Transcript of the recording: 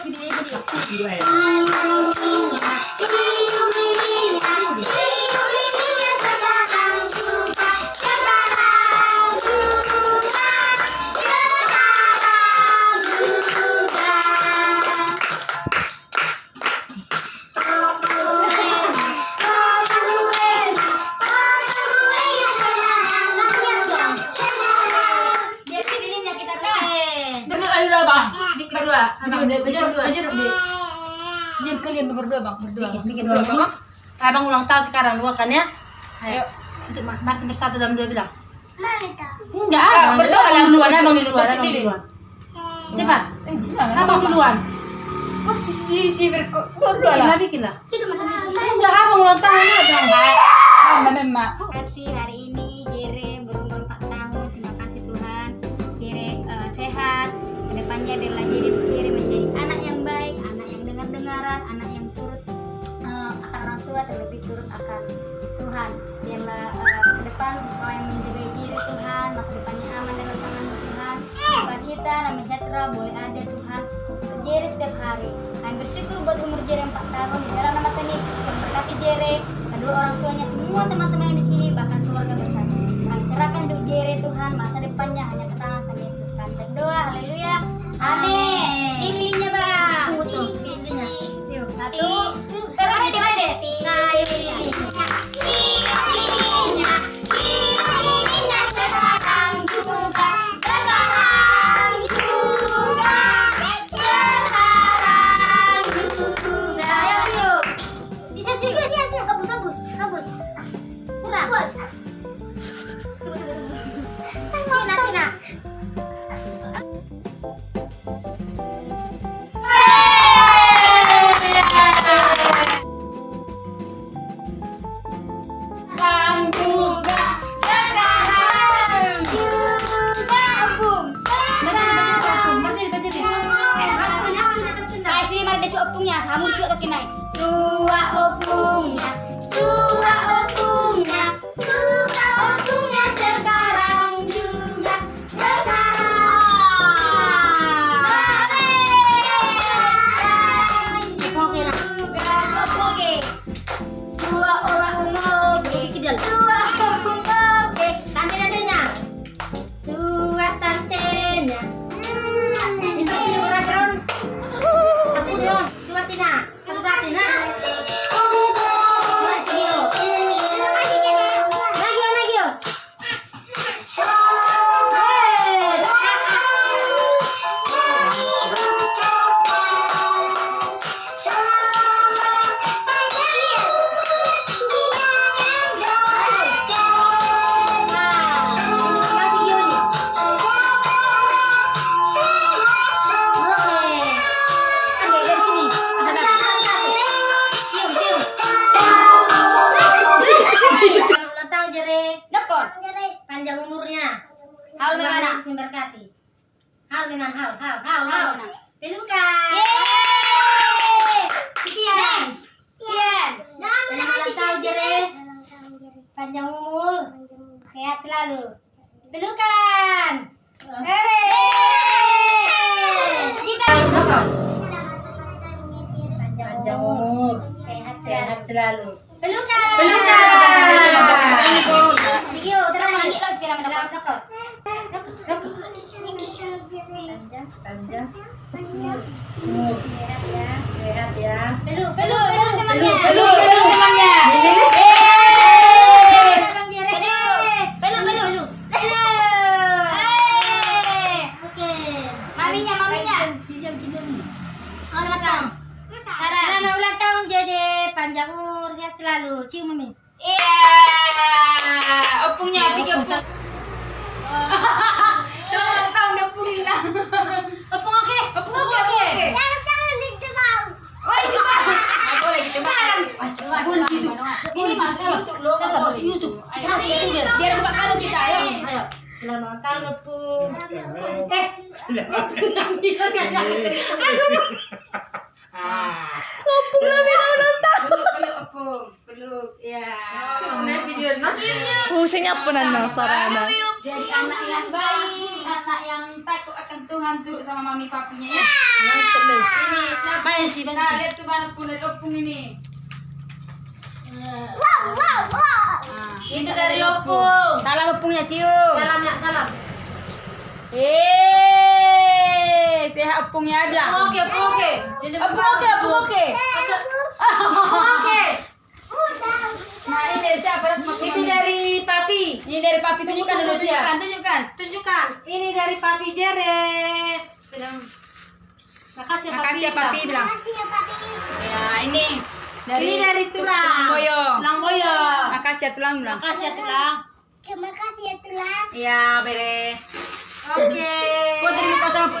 し見えてるよ。Deh. Diam kalian tuh berdua bang, berdua. Bikin, bikin Berdua, dulu. bang. Abang ulang tahun sekarang luakan ya. Ayo. Untuk mas masing bersatu dalam dua bilang. Enggak, abang berdua, berdua yang duluan, abang duluan, abang berdua. duluan. Cepat. Eh, jangan, Abang Bang. duluan. Oh, si si si berko berdua Bikin lah, bikin lah. Enggak, abang ulang tahun ya, abang. Mama memang. Terima kasih hari ini akan Tuhan. Biarlah eh, ke depan Engkau yang menjaga Jere Tuhan, masa depannya aman dalam tangan Tuhan. Sukacita dan sejahtera boleh ada Tuhan untuk Jere setiap hari. Kami bersyukur buat umur Jere 4 tahun di dalam nama Tuhan Yesus dan berkati Jere kedua orang tuanya semua teman-teman yang di sini bahkan keluarga besar kami serahkan untuk Jere Tuhan masa depannya hanya ke tangan Tuhan Yesus kami berdoa haleluya amin opungnya. Suka kaki naik. Suwa Haul memana? Memberkati. Haul memang haul, haul, haul, haul. Pelukan. Yeay. Sekian. Sekian. Selamat ulang tahun, Jere. Panjang umur. Sehat selalu. Pelukan. Hore. Kita. Panjang umur. Sehat Sehat selalu. Pelukan. Pelukan. Panjang. Sehat ya. Pelu, pelu, pelu temannya. Pelu, pelu temannya. Maminya, maminya. Oh. Selamat ulang tahun Jede, panjang umur, sehat selalu. Cium mami. Iya. Opungnya opung. Selamat tahun opungin lah. Oke, opung oke. Oh, itu Pak. Nggak boleh gitu. Boleh gitu. Ini YouTube loh. Salah YouTube. Ayo biar kita ayo. Ayo. Selamat tahun Opung. Eh. Peluk, peluk opung. Peluk, ya. Fungsinya apa nana sarana? Jadi anak yang baik, anak yang takut akan Tuhan turut sama mami papinya ya. Ini, nah, Main sih, main nah sih. lihat tuh mana kulit opung ini. Itu dari Opung. Salam opungnya cium. Salam nak salam. Eh, sehat opungnya ada. Oke, Opung oke. Opung oke, opung oke. Oke. Nah ini dari siapa? Itu dari Papi. Ini dari papi tunjukkan dulu Tunjukkan, tunjukkan, tunjukkan. Tunjukkan. Ini dari Papi Jere. Sedang makasih ya papi bilang. Makasih ya papi. Ya ini dari Ini dari tulang. Tulang boyo. Tulang boyo. Makasih ya tulang bilang. Makasih ya tulang. Terima kasih ya tulang. Iya, bere. Oke. Kau terima kasih sama